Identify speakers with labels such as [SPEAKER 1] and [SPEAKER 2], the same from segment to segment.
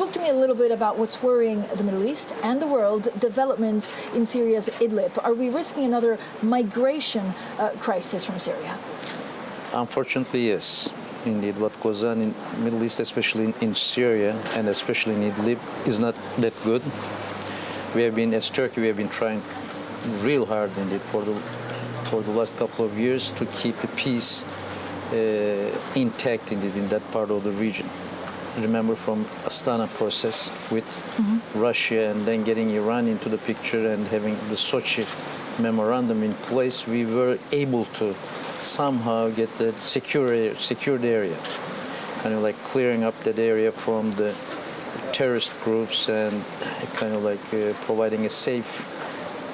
[SPEAKER 1] talk to me a little bit about what's worrying the Middle East and the world, developments in Syria's Idlib. Are we risking another migration uh, crisis from Syria?
[SPEAKER 2] Unfortunately, yes. Indeed, what goes on in Middle East, especially in, Syria and especially in Idlib, is not that good. We have been, as Turkey, we have been trying real hard indeed for the for the last couple of years to keep the peace uh, intact indeed in that part of the region. Remember from Astana process with Russia and then getting Iran into the picture and having the Sochi memorandum in place, we were able to somehow get the secure secured area, kind of like clearing up that area from the terrorist groups and kind of like uh, providing a safe,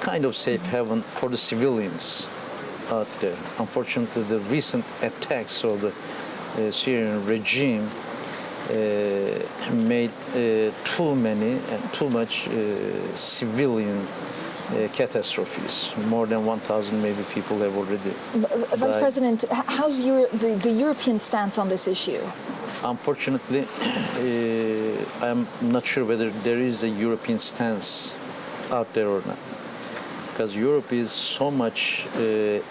[SPEAKER 2] kind of safe haven for the civilians out there. Unfortunately, the recent attacks of the uh, Syrian regime made uh, too many and too much uh, civilian uh, catastrophes. More than 1,000 maybe people have already.
[SPEAKER 1] Uh, Vice
[SPEAKER 2] died.
[SPEAKER 1] President, how's Euro- the, the European stance on this issue?
[SPEAKER 2] Unfortunately, uh, I'm not sure whether there is a European stance out there or not. Because Europe is so much uh,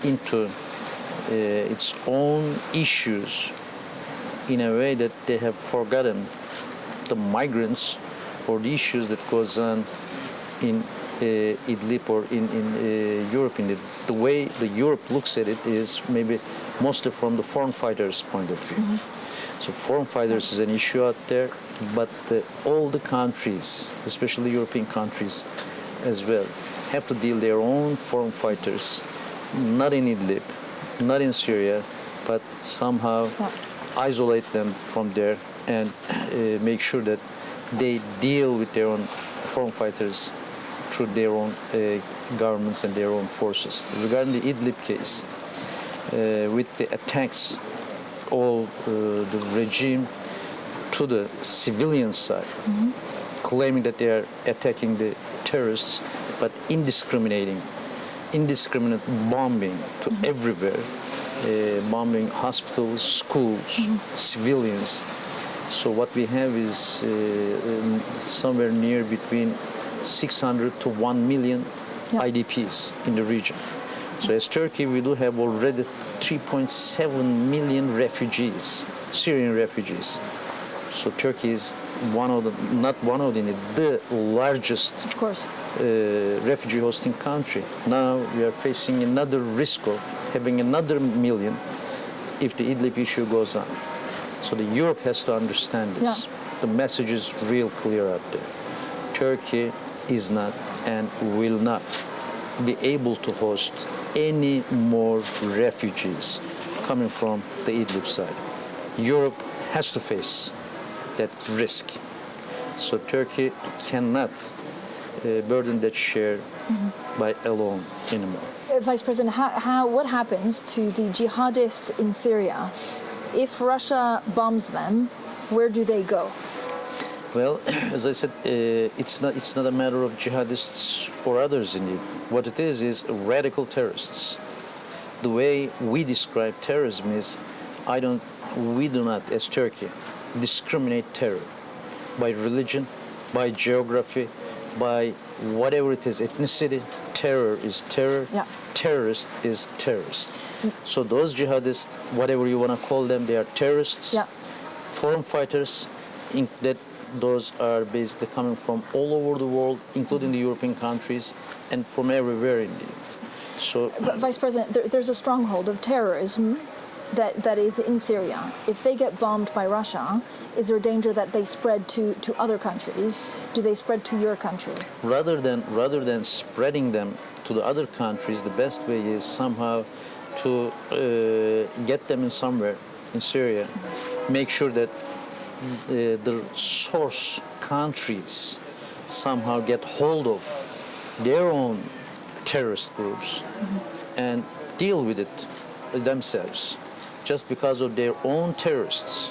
[SPEAKER 2] into uh, its own issues in a way that they have forgotten the migrants or the issues that goes on in uh, Idlib or in, in uh, Europe. In the, the way the Europe looks at it is maybe mostly from the foreign fighters' point of view. So foreign fighters is an issue out there, but the, all the countries, especially European countries as well, have to deal their own foreign fighters, not in Idlib, not in Syria, but somehow
[SPEAKER 1] Yeah.
[SPEAKER 2] Isolate them from there and uh, make sure that they deal with their own foreign fighters through their own uh, governments and their own forces. Regarding the Idlib case, uh, with the attacks of uh, the regime to the civilian side, claiming that they are attacking the terrorists, but indiscriminating, indiscriminate bombing to everywhere, uh, bombing hospitals, schools, civilians. So what we have is uh, um, somewhere near between 600 to 1 million. IDPs in the region. So as Turkey, we do have already 3.7 million refugees, Syrian refugees. So Turkey is one of the, not one of the, the largest
[SPEAKER 1] Of course.
[SPEAKER 2] Uh, refugee hosting country. Now we are facing another risk of having another million if the Idlib issue goes on. So the Europe has to understand this.
[SPEAKER 1] Yeah.
[SPEAKER 2] The message is real clear out there. Turkey is not and will not be able to host any more refugees coming from the Idlib side. Europe has to face that risk. So Turkey cannot burden that share by alone anymore.
[SPEAKER 1] Uh, Vice President, how, how, what happens to the jihadists in Syria if Russia bombs them? Where do they go?
[SPEAKER 2] Well, as I said, uh, it's not it's not a matter of jihadists or others indeed. What it is is radical terrorists. The way we describe terrorism is, I don't, we do not, as Turkey, discriminate terror by religion, by geography, by whatever it is, ethnicity. Terror is terror.
[SPEAKER 1] Yeah.
[SPEAKER 2] Terrorist is terrorist. Mm. So those jihadists, whatever you want to call them, they are terrorists
[SPEAKER 1] Yeah.
[SPEAKER 2] foreign fighters in, that those are basically coming from all over the world, including the European countries, and from everywhere indeed. So
[SPEAKER 1] But Vice President, there, there's a stronghold of terrorism that, that is in Syria. If they get bombed by Russia, is there a danger that they spread to, to other countries? Do they spread to your country?
[SPEAKER 2] rather than rather than spreading them to the other countries, the best way is somehow to uh, get them in somewhere in Syria, make sure that the, the source countries somehow get hold of their own terrorist groups and deal with it themselves just because of their own terrorists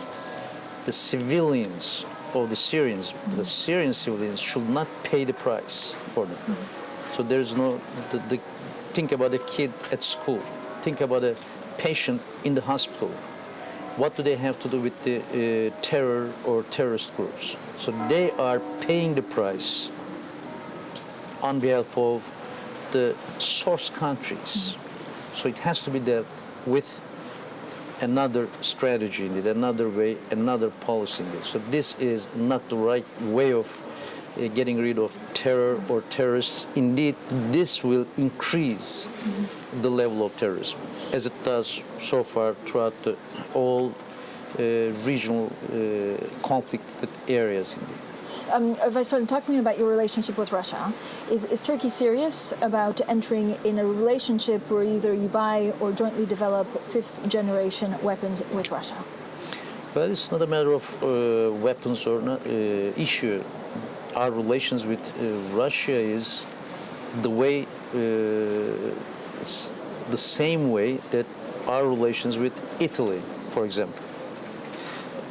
[SPEAKER 2] the civilians of the Syrians, the mm-hmm. Syrian civilians should not pay the price for them. Mm-hmm. So there's no, the, the, think about a kid at school, think about a patient in the hospital. what do they have to do with the uh, terror or terrorist groups? So they are paying the price on behalf of the source countries. Mm-hmm. So it has to be dealt with another strategy indeed, another way, another policy indeed. So this is not the right way of uh, getting rid of terror or terrorists. Indeed, this will increase the level of terrorism, as it does so far throughout the, all uh, regional uh, conflicted areas. Indeed.
[SPEAKER 1] Um, uh, Vice President, talk to me about your relationship with Russia. Is, is Turkey serious about entering in a relationship where either you buy or jointly develop fifth generation weapons with Russia?
[SPEAKER 2] Well, it's not a matter of uh, weapons or not, uh, issue. Our relations with uh, Russia is the way, uh, the same way that our relations with Italy, for example,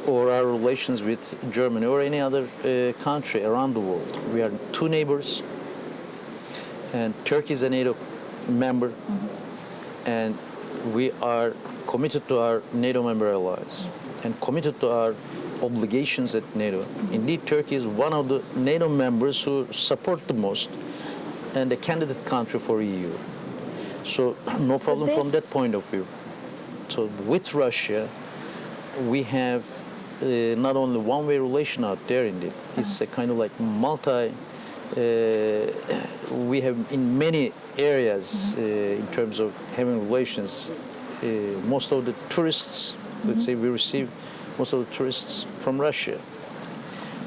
[SPEAKER 2] or our relations with Germany or any other uh, country around the world. We are two neighbors, and Turkey is a NATO member, and we are committed to our NATO member allies and committed to our obligations at NATO. Indeed, Turkey is one of the NATO members who support the most and a candidate country for EU. So no problem from that point of view. So with Russia, we have uh, not only one-way relation out there. Indeed, it's a kind of like multi. Uh, we have in many areas uh, in terms of having relations. Uh, most of the tourists, let's say, we receive most of the tourists from Russia.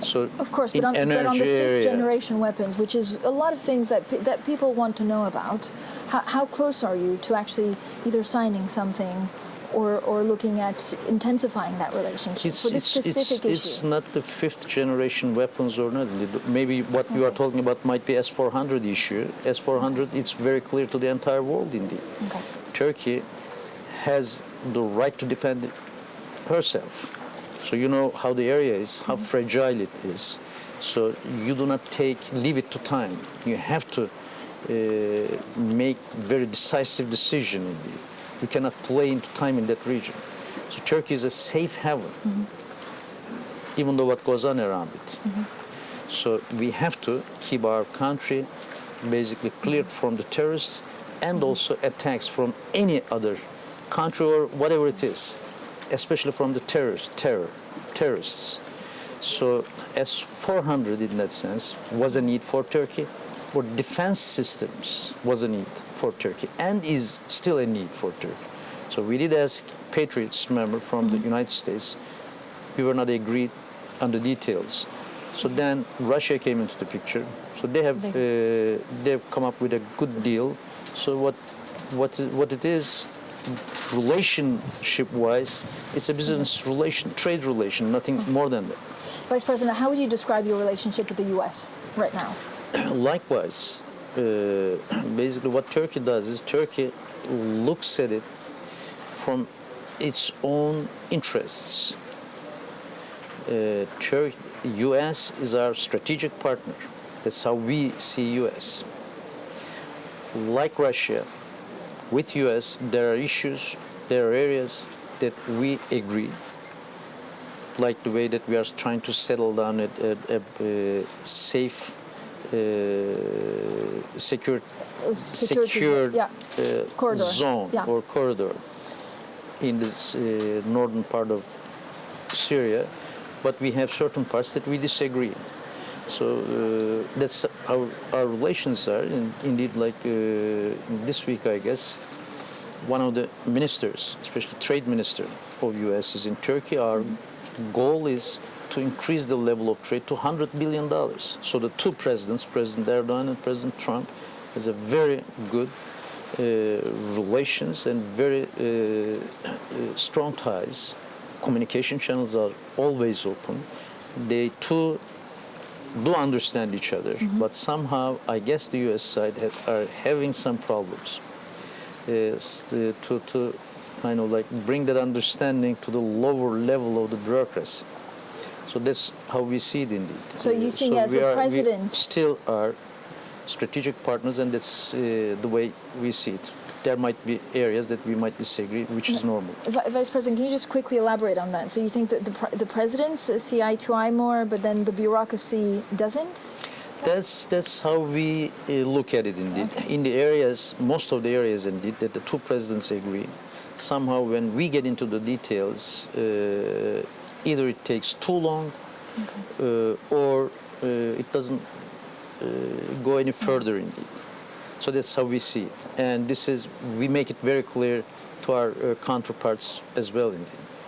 [SPEAKER 2] So
[SPEAKER 1] Of course, but on, but on the fifth generation weapons, which is a lot of things that, pe- that people want to know about, how, how close are you to actually either signing something or, or looking at intensifying that relationship
[SPEAKER 2] It's,
[SPEAKER 1] for this
[SPEAKER 2] it's,
[SPEAKER 1] specific
[SPEAKER 2] it's, it's not the fifth generation weapons or not. Maybe what you are talking about might be S-400 issue. S-400, it's very clear to the entire world indeed.
[SPEAKER 1] Okay.
[SPEAKER 2] Turkey has the right to defend herself. So you know how the area is, how fragile it is. So you do not take, leave it to time. You have to uh, make very decisive decision indeed. You cannot play into time in that region. So Turkey is a safe haven, mm-hmm. even though what goes on around it. Mm-hmm. So we have to keep our country basically cleared from the terrorists and mm-hmm. also attacks from any other country or whatever it is, especially from the terrorists, terror, terrorists. So S-400 in that sense was a need for Turkey, or defense systems was a need for Turkey and is still a need for Turkey. So we did ask Patriots member from the mm-hmm. United States. We were not agreed on the details. So then Russia came into the picture. So they have uh, they've come up with a good deal. So what what what it is relationship wise, it's a business mm-hmm. relation, trade relation, nothing mm-hmm. more than that.
[SPEAKER 1] Vice President, how would you describe your relationship with the U.S. right now?
[SPEAKER 2] Likewise, basically what Turkey does is Turkey looks at it from its own interests. Uh, Tur- U.S. is our strategic partner. That's how we see U.S. Like Russia, with U.S. there are issues, there are areas that we agree like the way that we are trying to settle down a, a, a, uh, safe, uh, secure,
[SPEAKER 1] Uh,
[SPEAKER 2] secured
[SPEAKER 1] yeah.
[SPEAKER 2] uh, zone
[SPEAKER 1] yeah.
[SPEAKER 2] or corridor in this uh, northern part of Syria, but we have certain parts that we disagree. So uh, that's how our relations are. And indeed, like uh, this week, I guess, one of the ministers, especially trade minister of U.S. is in Turkey. Our goal is to increase the level of trade to 100 billion dollars. So the two presidents, President Erdogan and President Trump, has a very good uh, relations and very uh, uh, strong ties. Communication channels are always open. They too do understand each other, but somehow I guess the U.S. side has, are having some problems is to, to, to kind of like bring that understanding to the lower level of the bureaucracy. So that's how we see it indeed.
[SPEAKER 1] So you
[SPEAKER 2] Uh,
[SPEAKER 1] think as
[SPEAKER 2] we
[SPEAKER 1] a president-
[SPEAKER 2] still are strategic partners, and that's uh, the way we see it. there might be areas that we might disagree, which is normal.
[SPEAKER 1] Vice President, can you just quickly elaborate on that? So you think that the, pre- the presidents see eye to eye more, but then the bureaucracy doesn't?
[SPEAKER 2] That's that's how we uh, look at it indeed.
[SPEAKER 1] Okay.
[SPEAKER 2] In the areas, most of the areas indeed, that the two presidents agree. Somehow, when we get into the details, uh, either it takes too long, uh, or uh, it doesn't uh, go any further indeed. So that's how we see it, and this is we make it very clear to our uh, counterparts as well indeed.